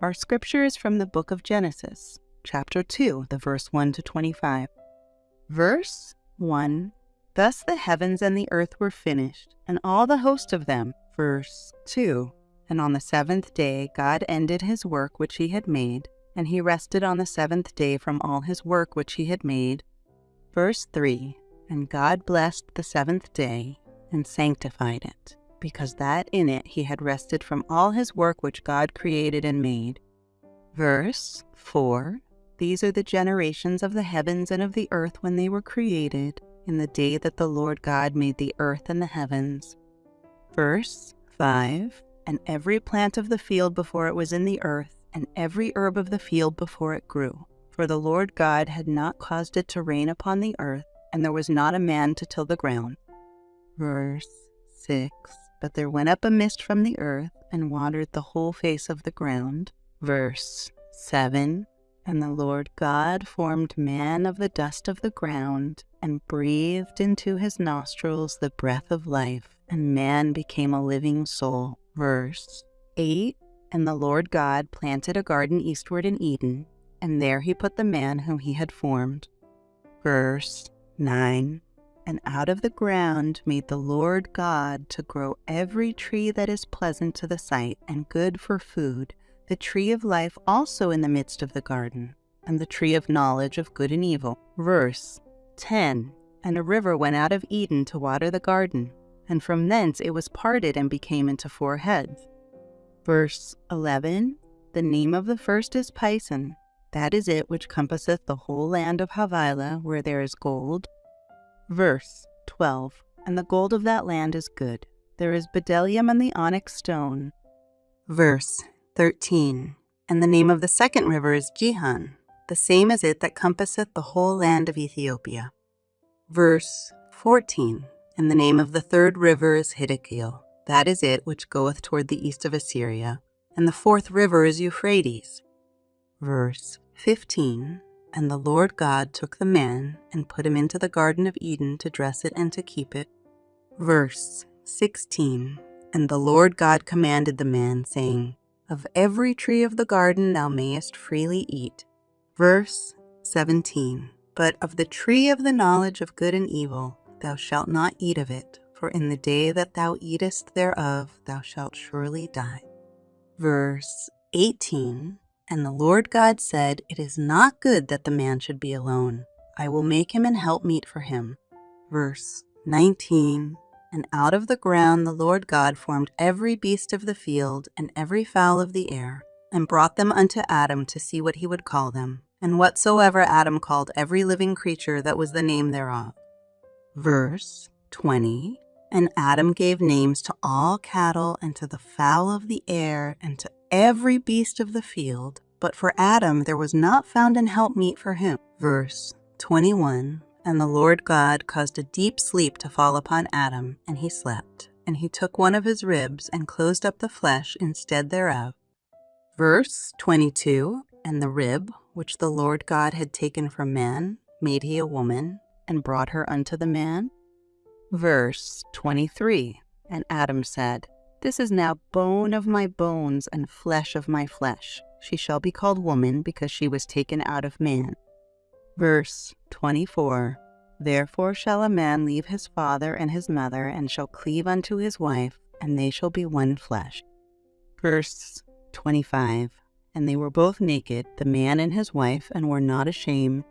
Our scripture is from the book of Genesis, chapter 2, the verse 1 to 25. Verse 1 Thus the heavens and the earth were finished, and all the host of them. Verse 2 And on the seventh day God ended his work which he had made, and he rested on the seventh day from all his work which he had made. Verse 3 And God blessed the seventh day and sanctified it, because that in it he had rested from all his work which God created and made. Verse 4 These are the generations of the heavens and of the earth when they were created, in the day that the Lord God made the earth and the heavens. Verse 5 And every plant of the field before it was in the earth, and every herb of the field before it grew. For the Lord God had not caused it to rain upon the earth, and there was not a man to till the ground. Verse 6 But there went up a mist from the earth, and watered the whole face of the ground. Verse 7 And the Lord God formed man of the dust of the ground, and breathed into his nostrils the breath of life, and man became a living soul. Verse 8 And the Lord God planted a garden eastward in Eden, and there he put the man whom he had formed. Verse 9 And out of the ground made the Lord God to grow every tree that is pleasant to the sight and good for food, the tree of life also in the midst of the garden, and the tree of knowledge of good and evil. Verse 10 And a river went out of Eden to water the garden, and from thence it was parted and became into four heads. Verse 11 The name of the first is Pison. That is it which compasseth the whole land of Havilah, where there is gold. Verse 12 And the gold of that land is good. There is bdellium and the onyx stone. Verse 13 And the name of the second river is Gihon. The same is it that compasseth the whole land of Ethiopia. Verse 14 And the name of the third river is Hiddekel. That is it which goeth toward the east of Assyria. And the fourth river is Euphrates. Verse 15 And the Lord God took the man and put him into the Garden of Eden to dress it and to keep it. Verse 16 And the Lord God commanded the man, saying, Of every tree of the garden thou mayest freely eat. Verse 17 But of the tree of the knowledge of good and evil thou shalt not eat of it, for in the day that thou eatest thereof thou shalt surely die. Verse 18 And the Lord God said, It is not good that the man should be alone. I will make him an helpmeet for him. Verse 19 And out of the ground the Lord God formed every beast of the field and every fowl of the air, and brought them unto Adam to see what he would call them. And whatsoever Adam called every living creature, that was the name thereof. Verse 20 And Adam gave names to all cattle, and to the fowl of the air, and to every beast of the field. But for Adam there was not found an helpmeet for him. Verse 21 And the Lord God caused a deep sleep to fall upon Adam, and he slept. And he took one of his ribs, and closed up the flesh instead thereof. Verse 22 And the rib which the Lord God had taken from man made he a woman, and brought her unto the man. Verse 23 And Adam said, This is now bone of my bones and flesh of my flesh. She shall be called woman because she was taken out of man. Verse 24 Therefore shall a man leave his father and his mother, and shall cleave unto his wife, and they shall be one flesh. Verse 25 And they were both naked, the man and his wife, and were not ashamed.